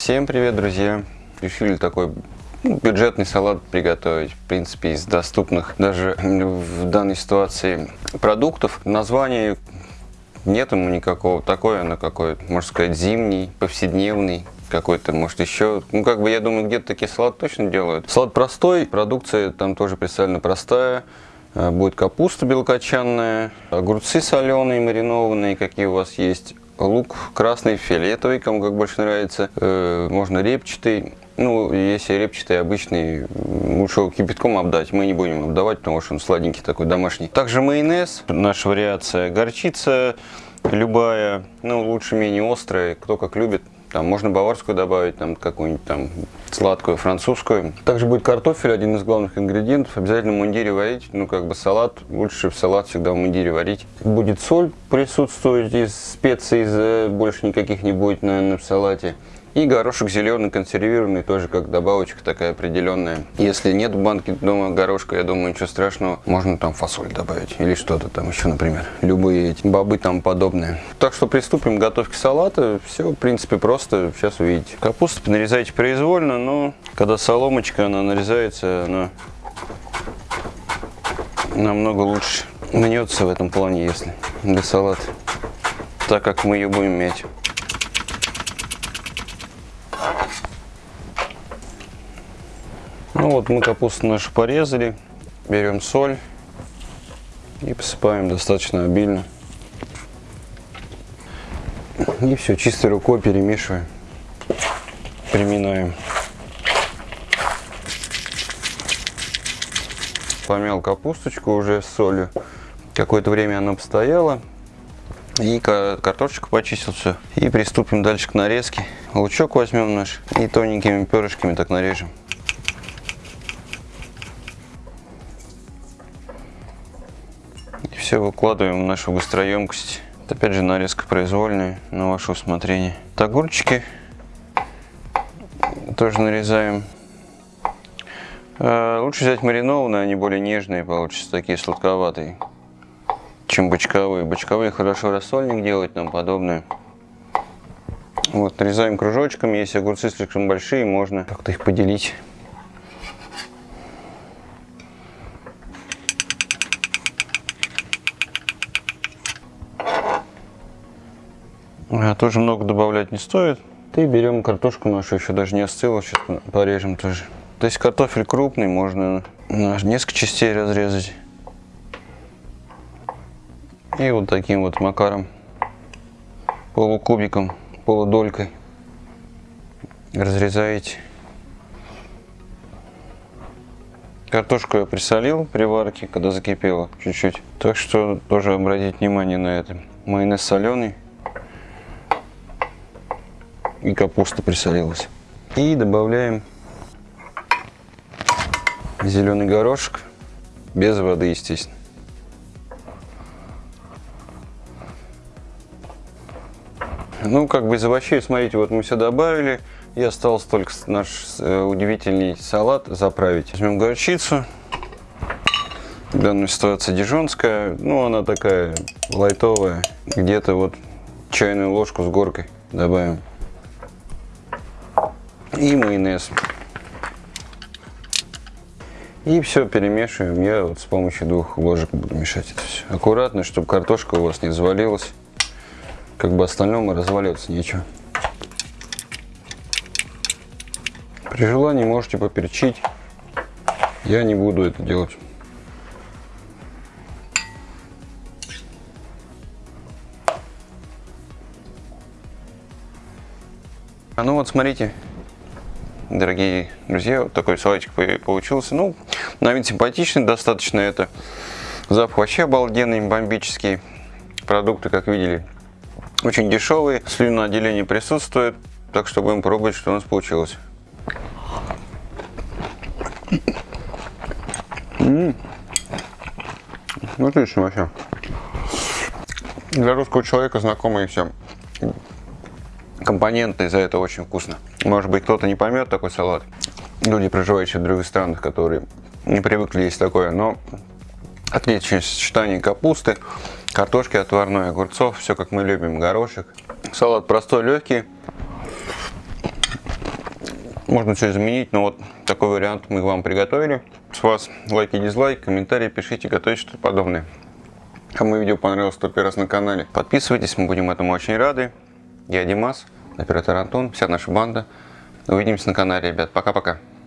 Всем привет, друзья! Решили такой ну, бюджетный салат приготовить, в принципе, из доступных даже в данной ситуации продуктов. Название нет ему никакого, такое оно какое можно сказать, зимний, повседневный, какой-то, может, еще, ну, как бы, я думаю, где-то такие салаты точно делают. Салат простой, продукция там тоже представлена простая, Э, будет капуста белокочанная, огурцы соленые, маринованные, какие у вас есть, лук красный, фиолетовый, кому как больше нравится, э, можно репчатый. Ну, если репчатый обычный, лучше его кипятком обдать. Мы не будем обдавать, потому что он сладенький такой, домашний. Также майонез, наша вариация, горчица любая, ну, лучше менее острая, кто как любит. Там можно баварскую добавить, там какую-нибудь там сладкую, французскую. Также будет картофель, один из главных ингредиентов. Обязательно в мундире варить. Ну, как бы салат, лучше в салат всегда в мундире варить. Будет соль присутствовать из специй, из, больше никаких не будет, наверное, в салате. И горошек зеленый, консервированный, тоже как добавочка такая определенная. Если нет в банке дома горошка, я думаю, ничего страшного. Можно там фасоль добавить или что-то там еще, например. Любые эти бобы там подобные. Так что приступим к готовке салата. Все, в принципе, просто. Сейчас увидите. Капусту нарезайте произвольно, но когда соломочка, она нарезается, она намного лучше мнется в этом плане, если для салата. Так как мы ее будем мять. Ну вот мы капусту нашу порезали. Берем соль и посыпаем достаточно обильно. И все, чистой рукой перемешиваем, приминаем. Помял капусточку уже с солью. Какое-то время она постояла. И картошечку почистил все. И приступим дальше к нарезке. Лучок возьмем наш и тоненькими перышками так нарежем. все выкладываем в нашу быстроемкость. Это опять же нарезка произвольная на ваше усмотрение. Огурчики тоже нарезаем. А, лучше взять маринованные, они более нежные, получатся такие сладковатые, чем бочковые. Бочковые хорошо рассольник делать, нам подобное. Вот, нарезаем кружочками, если огурцы слишком большие, можно как-то их поделить. А, тоже много добавлять не стоит. И берем картошку нашу, еще даже не остыла, сейчас порежем тоже. То есть картофель крупный, можно несколько частей разрезать. И вот таким вот макаром, полукубиком, полудолькой разрезаете. Картошку я присолил при варке, когда закипела чуть-чуть. Так что тоже обратить внимание на это. Майонез соленый и капуста присолилась. И добавляем зеленый горошек, без воды, естественно. Ну, как бы из овощей, смотрите, вот мы все добавили. И осталось только наш э, удивительный салат заправить. Возьмем горчицу. В данной ситуации дижонская. Ну, она такая лайтовая. Где-то вот чайную ложку с горкой добавим и майонез. И все перемешиваем. Я вот с помощью двух ложек буду мешать это все. Аккуратно, чтобы картошка у вас не завалилась. Как бы остальному разваливаться нечего. При желании можете поперчить. Я не буду это делать. А ну вот смотрите, дорогие друзья, вот такой салатик получился. Ну, на вид симпатичный достаточно это. Запах вообще обалденный, бомбический. Продукты, как видели, очень дешевые. Слюноотделение присутствует. Так что будем пробовать, что у нас получилось. -м. Отлично вообще. Для русского человека знакомые все компоненты, из-за этого очень вкусно. Может быть, кто-то не поймет такой салат. Люди, проживающие в других странах, которые не привыкли есть такое, но отличное сочетание капусты, картошки отварной, огурцов, все как мы любим, горошек. Салат простой, легкий. Можно все изменить, но вот такой вариант мы вам приготовили. С вас лайки, дизлайк, комментарии пишите, готовите что-то подобное. Кому видео понравилось, кто первый раз на канале, подписывайтесь, мы будем этому очень рады. Я Димас, оператор Антон, вся наша банда. Увидимся на канале, ребят. Пока-пока.